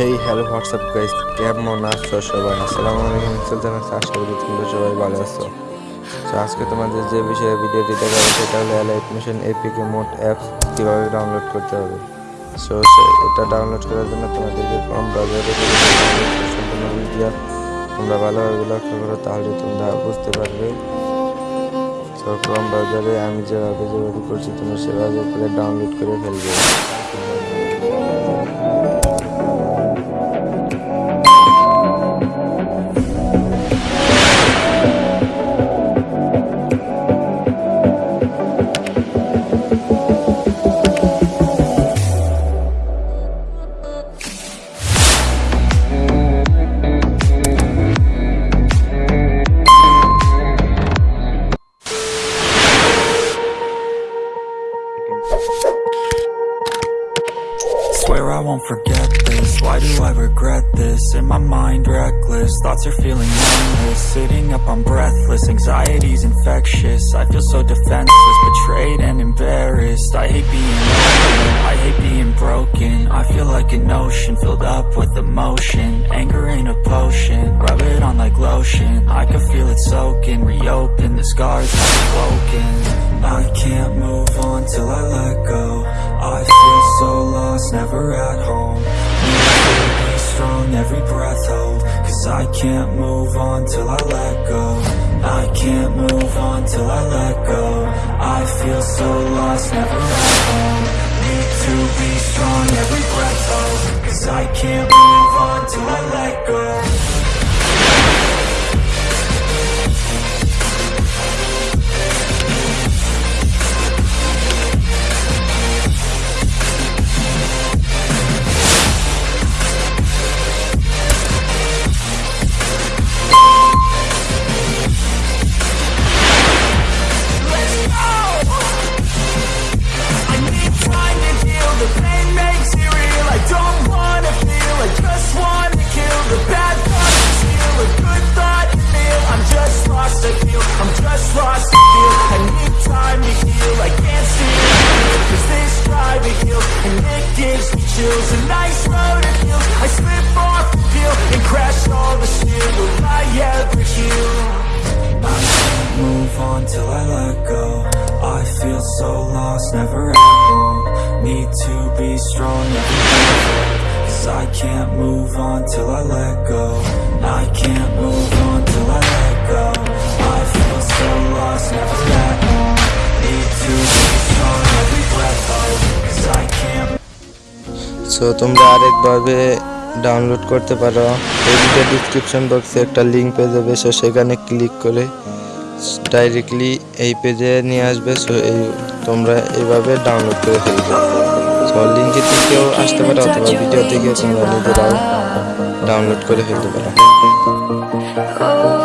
Hey hello WhatsApp guys কেমন আছো সবাই? আসসালামু আলাইকুম সুলতান আশা করি, তোমরা সবাই ভালো আছো? তো আজকে তোমাদের যে বিষয়ে ভিডিওটি দেখাবো সেটা হলো Alight motion APK mod apps কীভাবে ডাউনলোড করতে হবে। সো এটা ডাউনলোড করার জন্য তোমাদেরকে কম বাজারে সম্পূর্ণ ভিডিও তোমরা ভালোভাবে লক্ষ্য করো তাহলে তোমরা বুঝতে পারবে। তো ক্রম ব্রাউজারে আমি যেভাবে যেভাবে করছি, তোমরা সেভাবে করে ডাউনলোড করে ফেলবে। Swear I won't forget this. Why do I regret this? In my mind reckless. Thoughts are feeling endless. Sitting up I'm breathless. Anxiety's infectious. I feel so defenseless Betrayed and embarrassed. I hate being open I hate being broken. I feel like an ocean Filled up with emotion. Anger ain't a potion. Rub it on like lotion. I can feel it soaking Reopen the scars I've broken. I can't move on till I let go. I feel so lost, never at home. Need to be strong, every breath hold. Cause I can't move on till I let go. I can't move on till I let go. I feel so lost, never at home. Need to be strong, every breath hold home Need to be strong, day Cause I can't move on till I let go I can't move on till I let go I feel so lost, never at home Need to be strong, every breath hold Cause I can't so তোমরা আরেকভাবে download করতে পারো এই video description বক্সে একটা link পেয়ে যাবে so সেখানে ক্লিক করে ডাইরেক্টলি এই পেজে নিয়ে আসবে সো এই তোমরা এইভাবে ডাউনলোড করে ফেলবে। সো লিঙ্কে থেকেও আসতে পারো অথবা ভিডিও থেকে তোমরা নিজেরাও ডাউনলোড করে ফেলতে পারো। Oh,